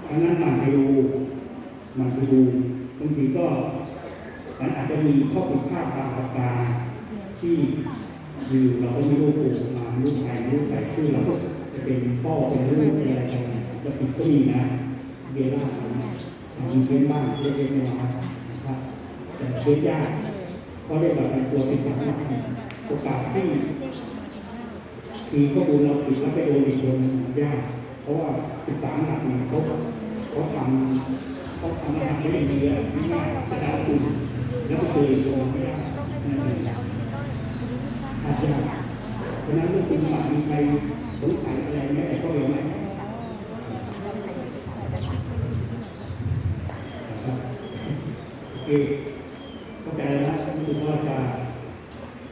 อันนั้นหมากไปดูมากไปดูบางทีก็มันอาจจะมีข้อผิดพลาดตามประการที่อยู่เราก็ไม่รู้ปู่มาลูกใครลูกใครชื่อเราจะเป็นพ่อเป็นลูกเป็นอะไรกันจะผิดก็มีนะเบล่าทำเช่นบ้างเล็กๆน้อยๆนะครับแต่เชื่อยาก เขาเรียกว่าการตัวเป็นครั้งแรกโอกาสที่คือข้อมูลเราถึงแล้วไปโดนอีกคนยาก เพราะว่าศึกษาหนักมาเขาเขาทำเขาทำงานักไม่ได้ดีอะไม่ได้แต่ละคุณแล้วก็เคยโดนไม่ได้อาจจะเพราะนั้นเมื่อคุณมามีใครสงสัยอะไรแม้แต่ก็เลยไหมโอเคเข้าใจแล้ว คือว่าการ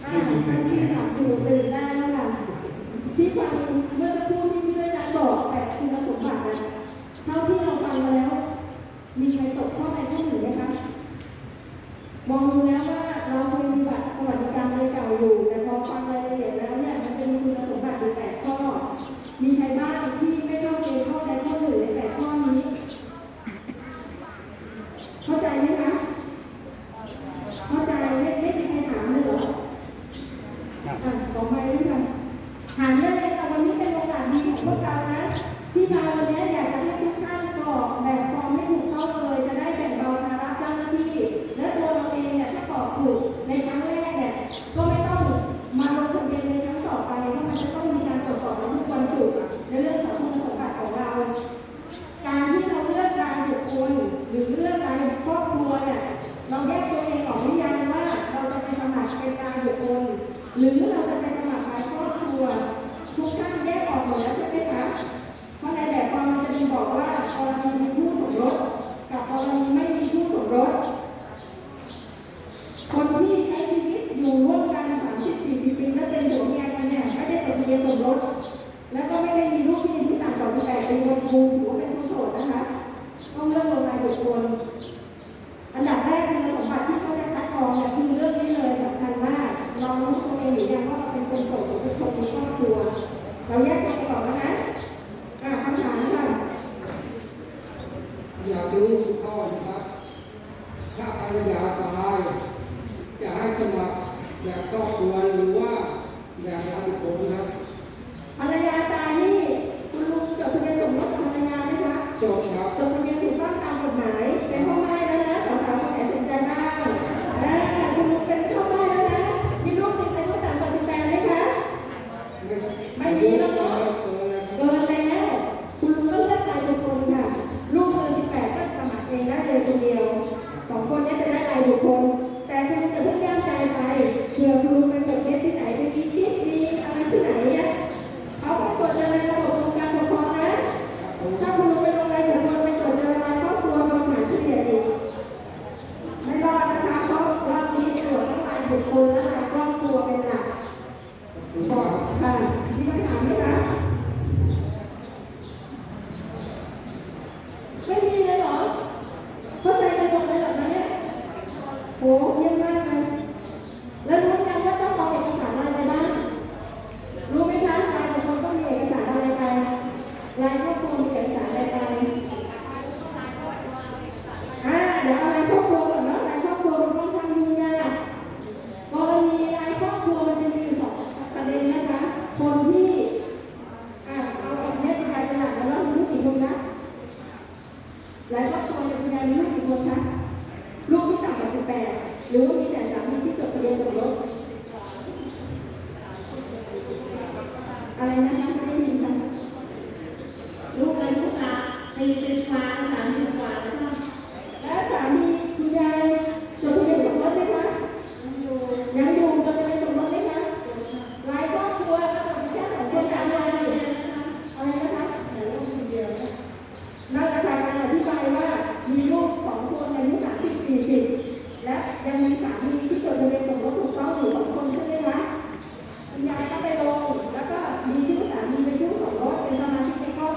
ท่านที่ถามอยู่ตื่นได้นะคะชี้ความเมื่อสักครู่ที่พี่ด้วยจะบอกแต่คุณสมบัตินะเท่าที่เราฟังมาแล้ว มีใครตกข้อใดข้อหนึ่งไหมคะมองดูแล้วว่าเราเคยมีบัตรสวัสดิการในเก่าอยู่แต่พอฟังรายละเอียด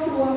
我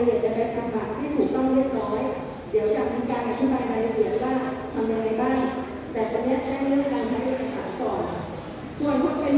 ละเอียดจะเป็นคำสั่รที่ถูกต้องเรียบร้อย เดี๋ยวจะมีการอธิบายรายละเอียดว่าทำยังไงบ้าง แต่ตอนนี้ได้เรื่องการใช้เอกสารก่อนส่วนพวกเป็น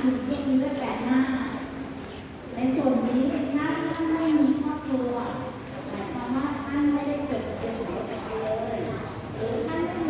คือเย็นและแก่หน้า ในส่วนนี้ถ้าท่านไม่มีครอบครัวหมายความว่าท่านไม่ได้เกิดเป็นหัวใจเาน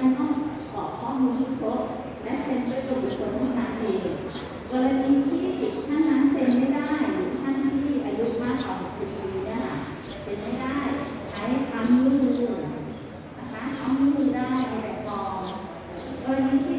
นั้นต้องกรอกข้อมูลที่ครบและเซ็นด้วยตัวบุคคลเท่านั้นเอกรณีที่ท่านนั้นเซ็นไม่ได้หรือท่านที่อายุมากกว่า60ปีนี่ยค่ะเซ็นไม่ได้ใช้คำนิ้วมือนะคะคำนิ้วมืได้ในแบบฟอร์มกรณีที่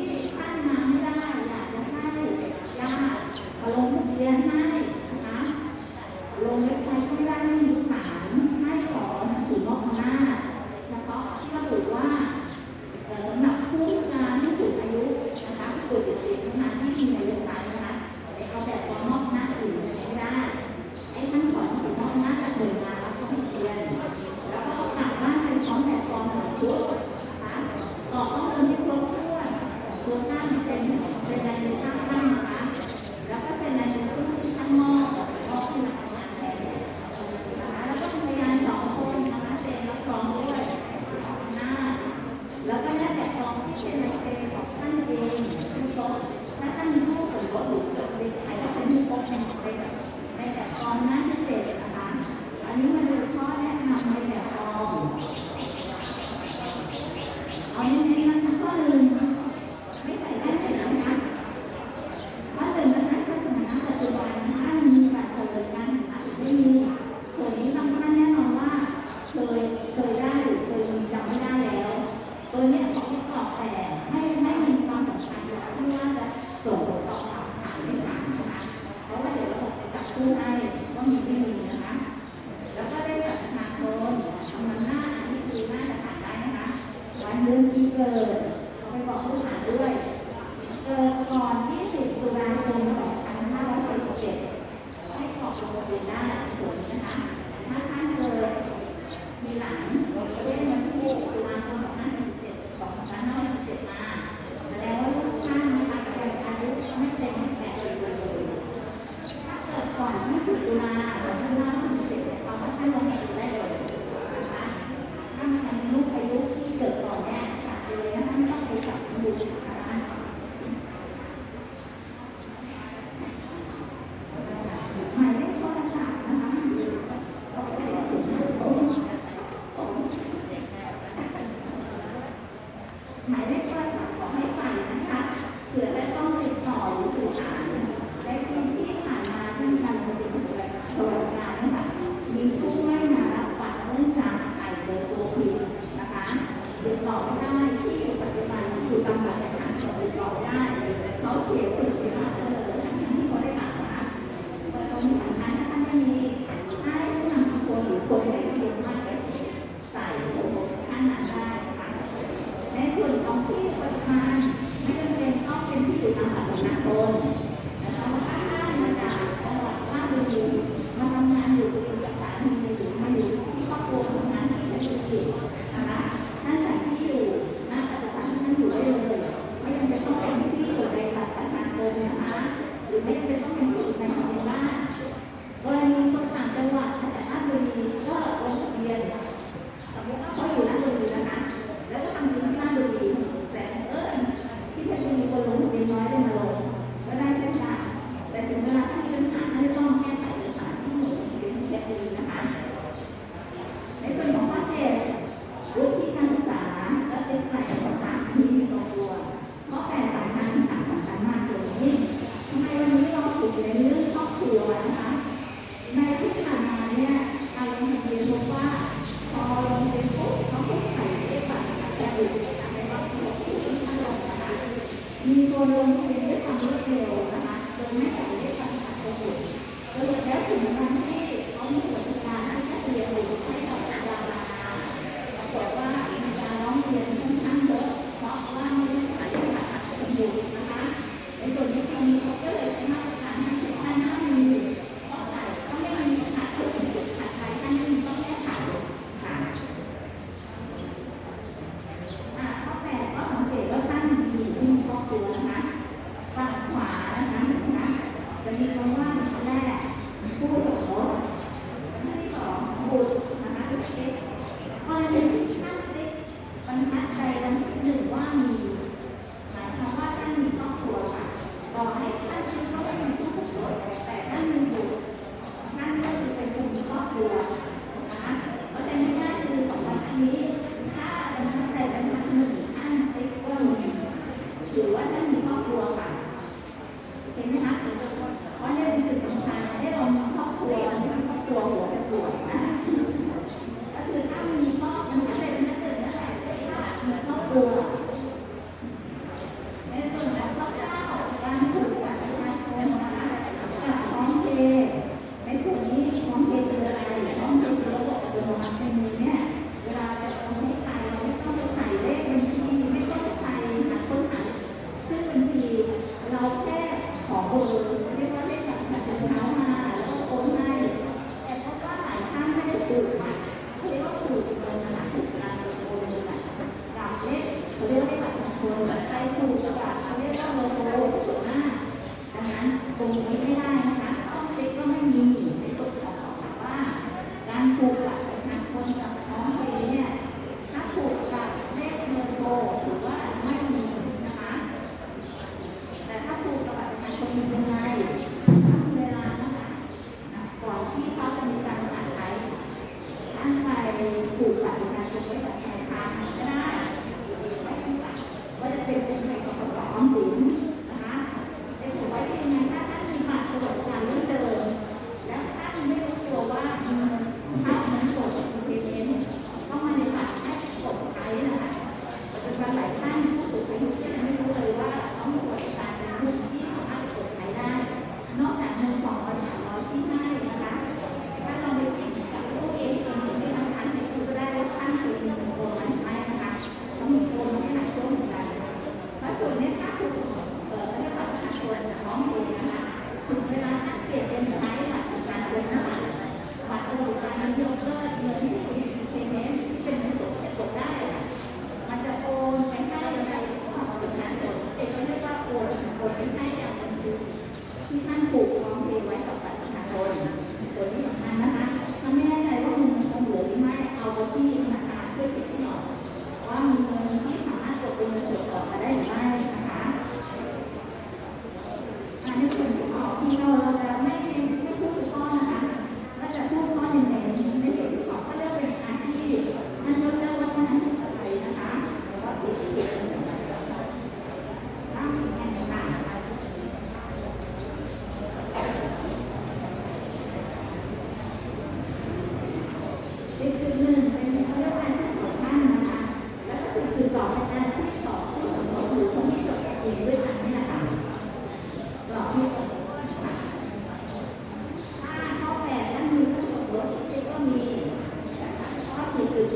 มีผู้ไม่มารับฟังเนื่องจากไข่เกิดตัวผิดนะคะติดต่อไม่ได้ที่อยู่ปัจจุบันอยู่ตำแหน่งทางติดต่อได้เขาเสียสิทธิ์ไปแล้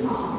สี่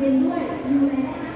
คนที่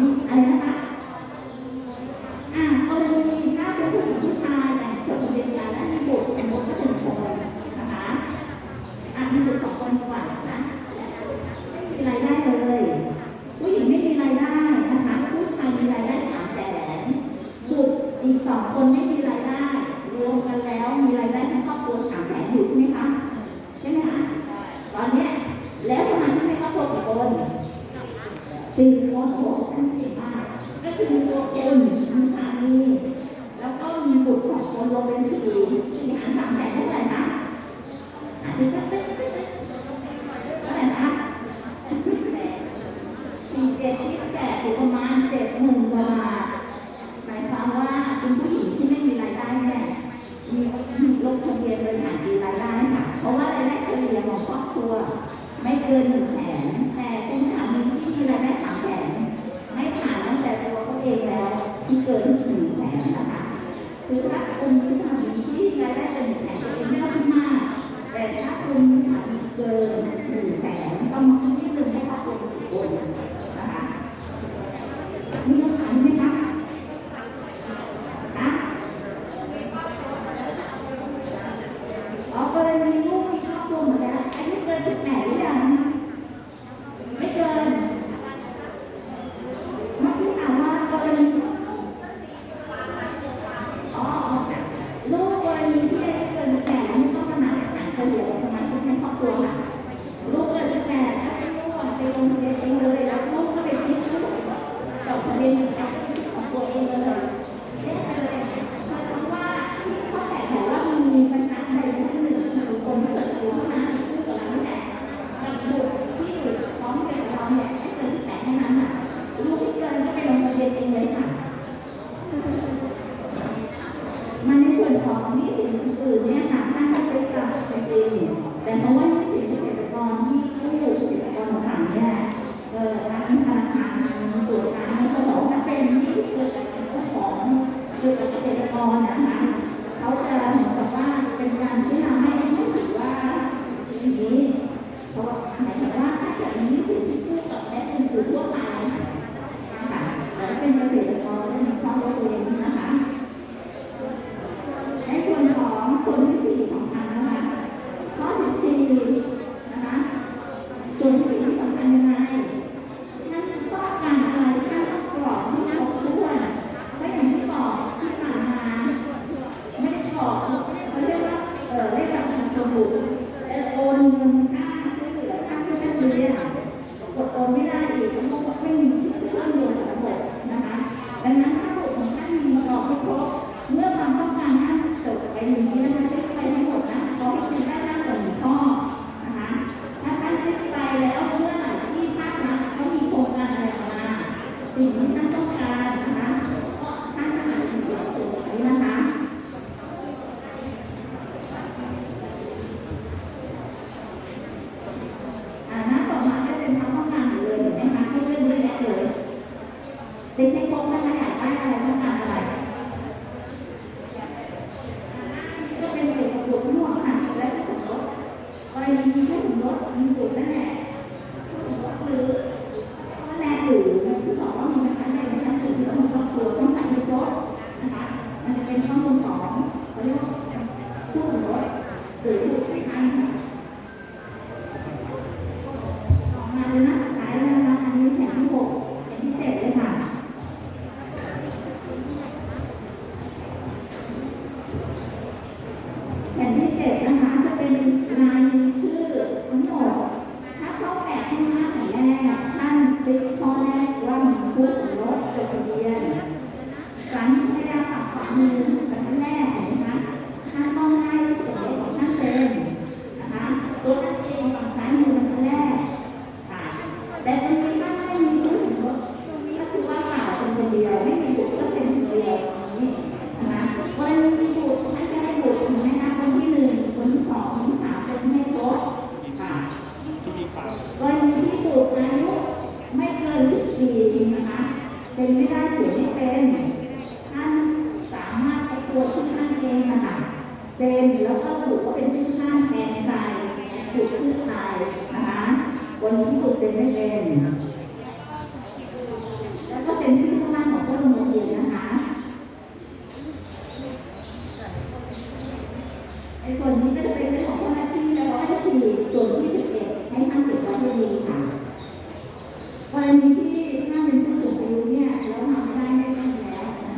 นี่อะไ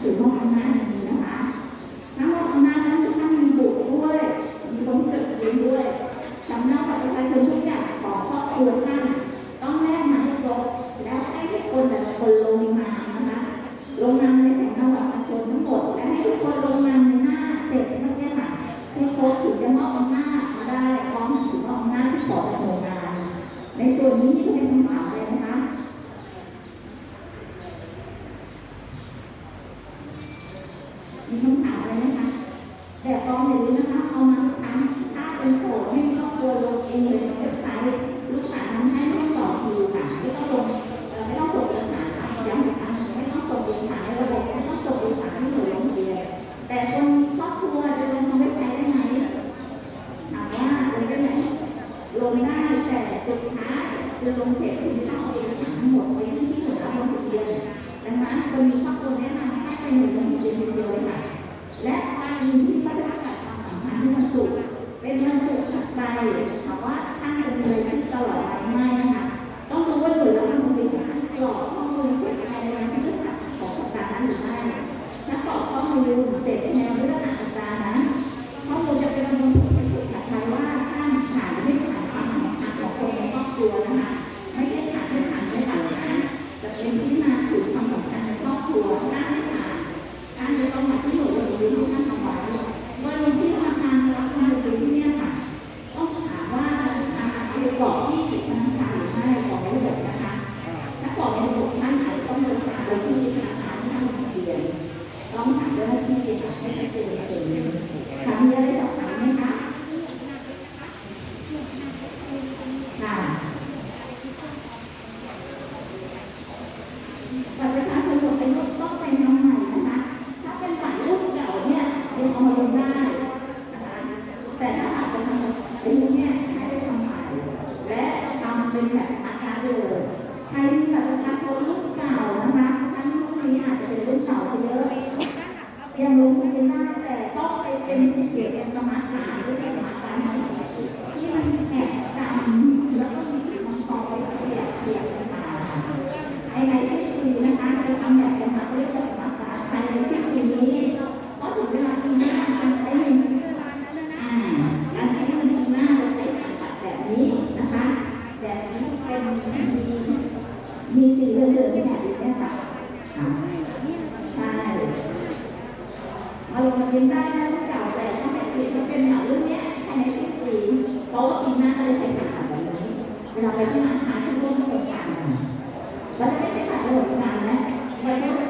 最终还 คะแต่นี้เป็นมีมีสีเหลืองๆเนี่ยอยู่เนี่ค่ะใช่มาลงมาเรียนได้นะลูกเก่าแต่ถ้าแบบนี้มัเป็นแบบรุ่นเนี้ยภายในสิบปีเพราะว่าปีหน้าเราจะใช้ขาแบบนี้เวลาไปที่ร้านค้าที่ร่วมโครงการเราจะได้ใช้ขาโครงกานนะมันก็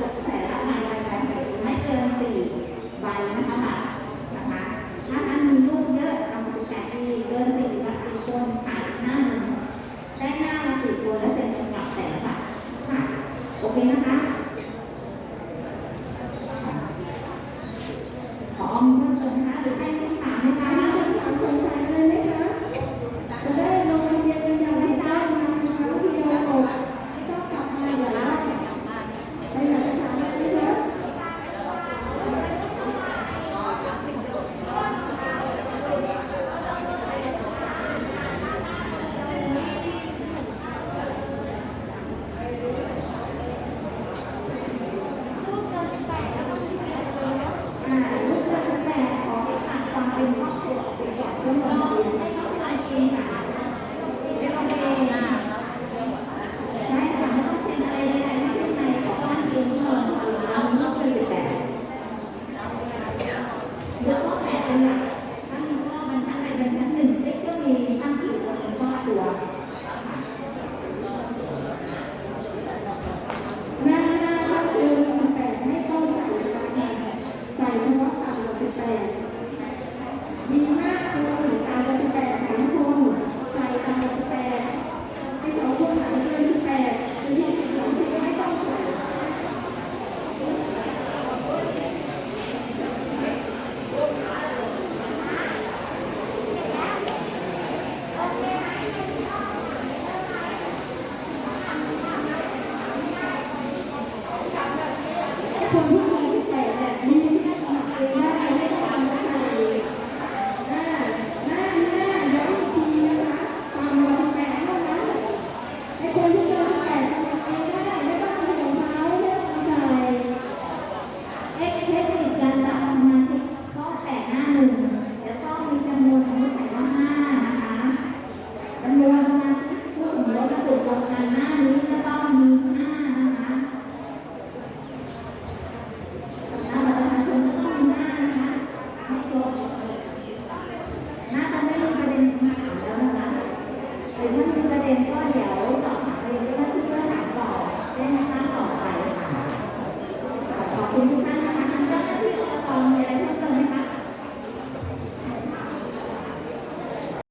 6แสนละรายการไม่เกิน4ใบนะคะบาทนะคะถ้าท่านลูกเยอะเอามา18ปีเกิน4ละ4คนขายหน้าได้ห้ามา4ตัวและเซ็นเป็หลักแสนบาทค่โอเคนะคะ